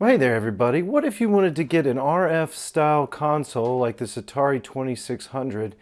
Hey there everybody. What if you wanted to get an RF style console like this Atari 2600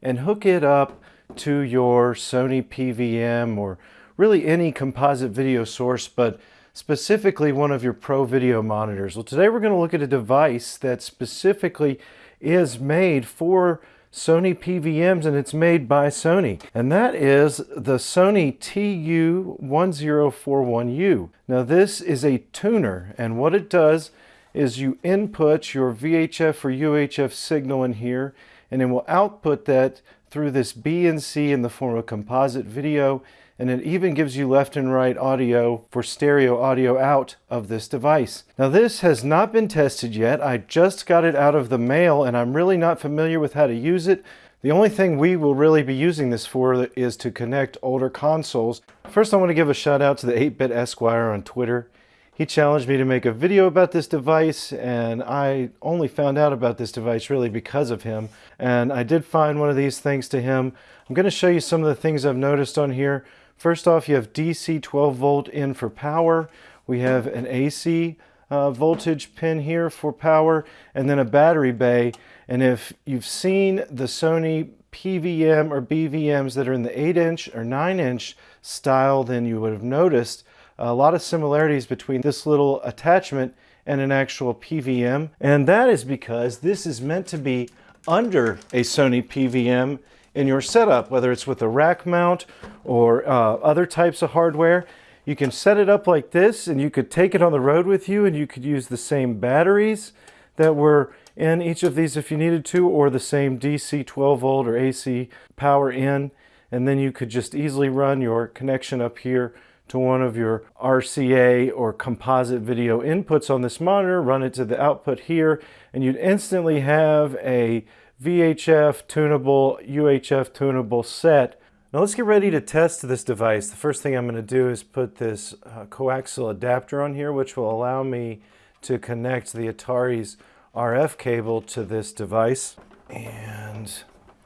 and hook it up to your Sony PVM or really any composite video source but specifically one of your pro video monitors. Well today we're going to look at a device that specifically is made for Sony PVMs and it's made by Sony. And that is the Sony TU1041U. Now this is a tuner and what it does is you input your VHF or UHF signal in here and it will output that through this BNC in the form of composite video and it even gives you left and right audio for stereo audio out of this device. Now this has not been tested yet. I just got it out of the mail and I'm really not familiar with how to use it. The only thing we will really be using this for is to connect older consoles. First I want to give a shout out to the 8-Bit Esquire on Twitter. He challenged me to make a video about this device and I only found out about this device really because of him. And I did find one of these thanks to him. I'm going to show you some of the things I've noticed on here. First off, you have DC 12 volt in for power. We have an AC uh, voltage pin here for power and then a battery bay. And if you've seen the Sony PVM or BVMs that are in the 8 inch or 9 inch style, then you would have noticed a lot of similarities between this little attachment and an actual PVM. And that is because this is meant to be under a Sony PVM in your setup, whether it's with a rack mount or uh, other types of hardware. You can set it up like this and you could take it on the road with you and you could use the same batteries that were in each of these if you needed to or the same DC 12 volt or AC power in and then you could just easily run your connection up here to one of your RCA or composite video inputs on this monitor, run it to the output here, and you'd instantly have a VHF tunable, UHF tunable set. Now let's get ready to test this device. The first thing I'm going to do is put this uh, coaxial adapter on here, which will allow me to connect the Atari's RF cable to this device. And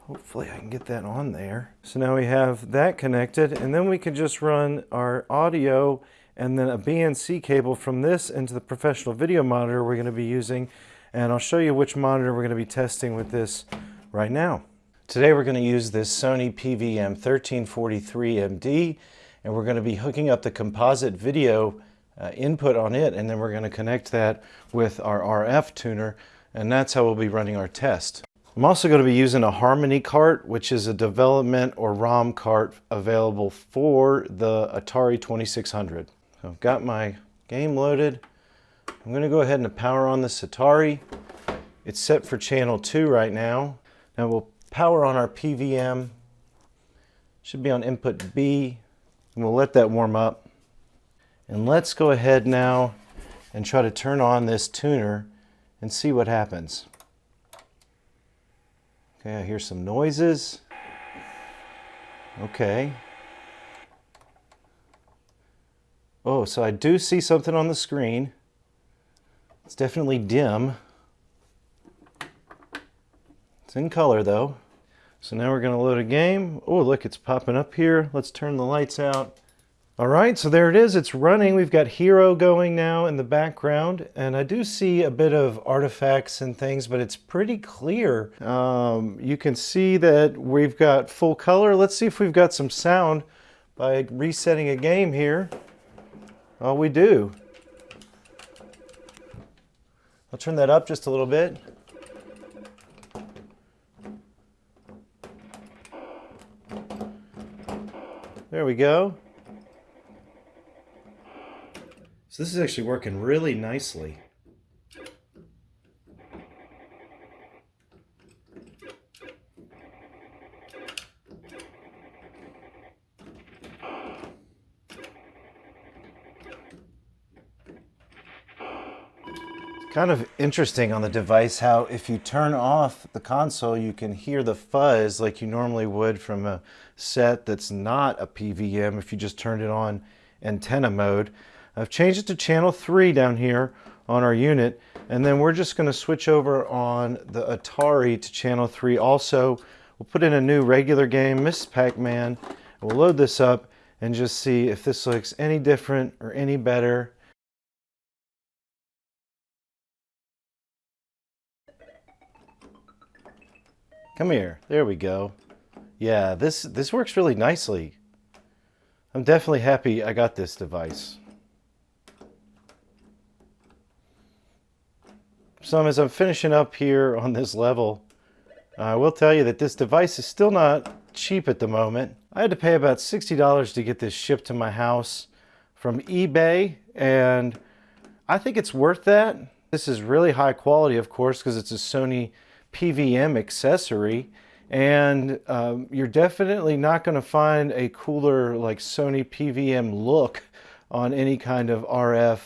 hopefully I can get that on there. So now we have that connected, and then we can just run our audio and then a BNC cable from this into the professional video monitor we're going to be using and I'll show you which monitor we're going to be testing with this right now. Today we're going to use this Sony PVM 1343MD and we're going to be hooking up the composite video uh, input on it and then we're going to connect that with our RF tuner and that's how we'll be running our test. I'm also going to be using a Harmony cart which is a development or ROM cart available for the Atari 2600. So I've got my game loaded I'm going to go ahead and power on this Atari. It's set for channel 2 right now. Now we'll power on our PVM. Should be on input B. And we'll let that warm up. And let's go ahead now and try to turn on this tuner and see what happens. Okay, I hear some noises. Okay. Oh, so I do see something on the screen. It's definitely dim. It's in color though. So now we're going to load a game. Oh, look, it's popping up here. Let's turn the lights out. All right, so there it is. It's running. We've got Hero going now in the background, and I do see a bit of artifacts and things, but it's pretty clear. Um, you can see that we've got full color. Let's see if we've got some sound by resetting a game here. Oh, we do. I'll turn that up just a little bit. There we go. So this is actually working really nicely. kind of interesting on the device how if you turn off the console you can hear the fuzz like you normally would from a set that's not a PVM if you just turned it on antenna mode. I've changed it to channel 3 down here on our unit and then we're just going to switch over on the Atari to channel 3 also. We'll put in a new regular game, Ms. Pac-Man. We'll load this up and just see if this looks any different or any better. Come here. There we go. Yeah, this, this works really nicely. I'm definitely happy I got this device. So as I'm finishing up here on this level, I will tell you that this device is still not cheap at the moment. I had to pay about $60 to get this shipped to my house from eBay and I think it's worth that. This is really high quality of course because it's a Sony PVM accessory and um, you're definitely not going to find a cooler like Sony PVM look on any kind of RF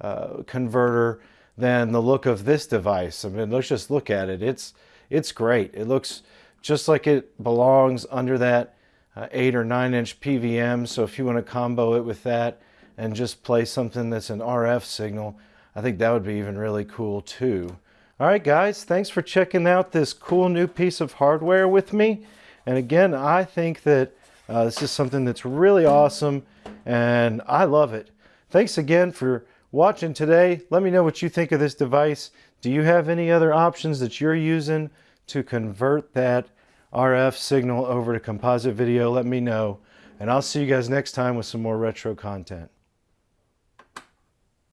uh, converter than the look of this device. I mean, let's just look at it. It's, it's great. It looks just like it belongs under that uh, 8 or 9 inch PVM. So if you want to combo it with that and just play something that's an RF signal, I think that would be even really cool too. All right, guys, thanks for checking out this cool new piece of hardware with me. And again, I think that uh, this is something that's really awesome and I love it. Thanks again for watching today. Let me know what you think of this device. Do you have any other options that you're using to convert that RF signal over to composite video? Let me know. And I'll see you guys next time with some more retro content.